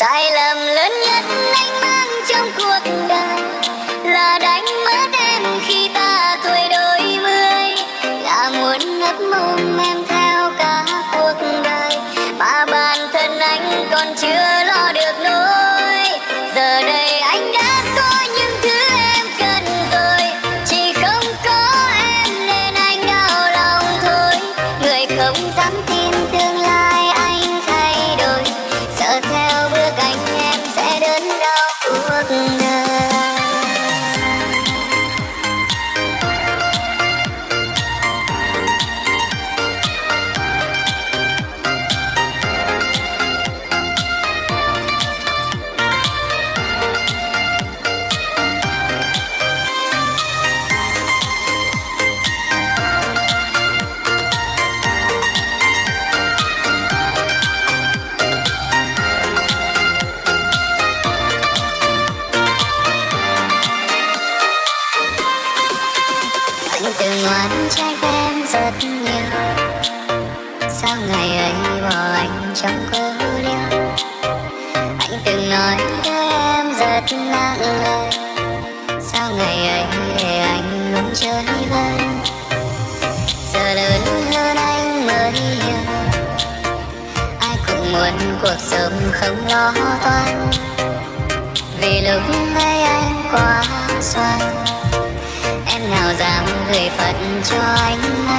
sai lầm lớn nhất anh mang trong cuộc đời là đánh mất em khi ta tuổi đôi mươi. Là muốn ngấp mồm em theo cả cuộc đời, mà bản thân anh còn chưa lo được nỗi. Giờ đây anh đã có những thứ em cần rồi, chỉ không có em nên anh đau lòng thôi. Người không dám tin tương lai open Muốn trách em rất nhiều. Sao ngày ấy bỏ anh trong cơ liêu Anh từng nói với em rất nặng lời. Sao ngày ấy để anh luôn chơi vơi? Giờ lớn hơn anh mới hiểu. Ai cũng muốn cuộc sống không lo toan. Vì lúc ấy anh quá xoan người phật cho anh